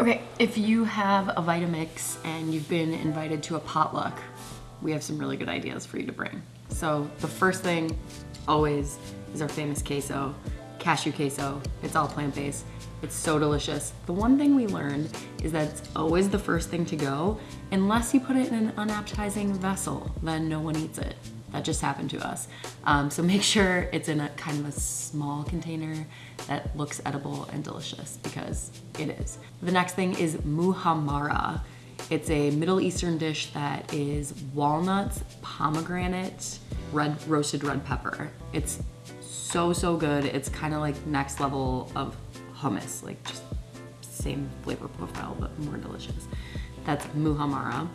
Okay, if you have a Vitamix and you've been invited to a potluck, we have some really good ideas for you to bring. So the first thing always is our famous queso, cashew queso. It's all plant-based. It's so delicious. The one thing we learned is that it's always the first thing to go unless you put it in an unappetizing vessel, then no one eats it. That just happened to us. Um, so make sure it's in a kind of a small container that looks edible and delicious because it is. The next thing is muhammara. It's a Middle Eastern dish that is walnuts, pomegranate, red roasted red pepper. It's so, so good. It's kind of like next level of hummus, like just same flavor profile, but more delicious. That's muhammara.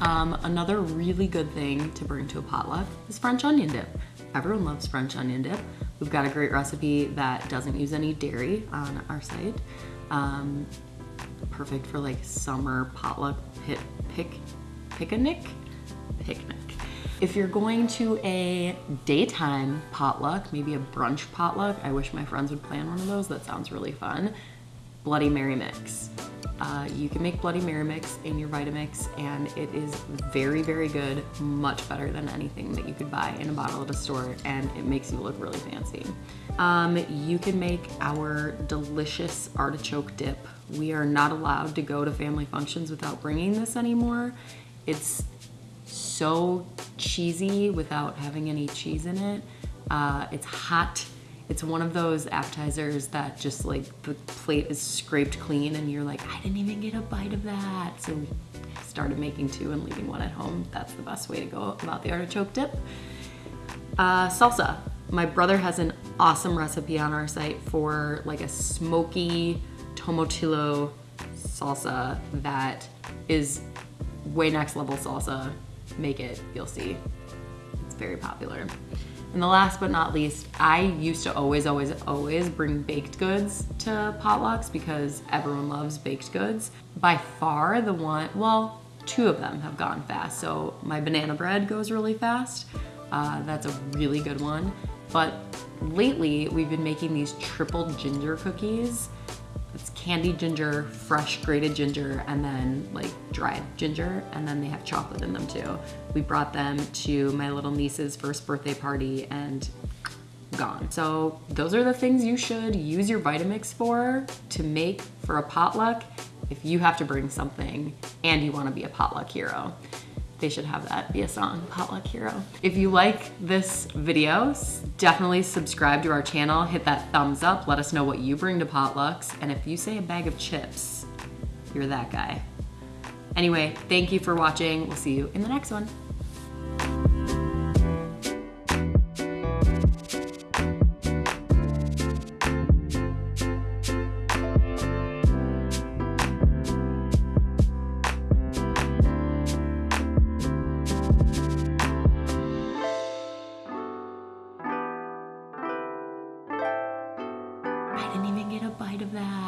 Um, another really good thing to bring to a potluck is French onion dip. Everyone loves French onion dip. We've got a great recipe that doesn't use any dairy on our site. Um, perfect for like summer potluck pic, pic, picnic? Picnic. If you're going to a daytime potluck, maybe a brunch potluck, I wish my friends would plan one of those. That sounds really fun. Bloody Mary mix. Uh, you can make Bloody Mary mix in your Vitamix and it is very, very good, much better than anything that you could buy in a bottle at a store and it makes you look really fancy. Um, you can make our delicious artichoke dip. We are not allowed to go to family functions without bringing this anymore. It's so cheesy without having any cheese in it. Uh, it's hot it's one of those appetizers that just like the plate is scraped clean and you're like, I didn't even get a bite of that. So started making two and leaving one at home. That's the best way to go about the artichoke dip. Uh, salsa. My brother has an awesome recipe on our site for like a smoky tomatillo salsa that is way next level salsa. Make it, you'll see. It's very popular. And the last but not least, I used to always, always, always bring baked goods to potlucks because everyone loves baked goods. By far the one, well, two of them have gone fast. So my banana bread goes really fast. Uh, that's a really good one. But lately we've been making these triple ginger cookies it's candied ginger, fresh grated ginger, and then like dried ginger, and then they have chocolate in them too. We brought them to my little niece's first birthday party and gone. So those are the things you should use your Vitamix for to make for a potluck if you have to bring something and you wanna be a potluck hero they should have that be a song, Potluck Hero. If you like this video, definitely subscribe to our channel, hit that thumbs up, let us know what you bring to potlucks, and if you say a bag of chips, you're that guy. Anyway, thank you for watching. We'll see you in the next one. get a bite of that.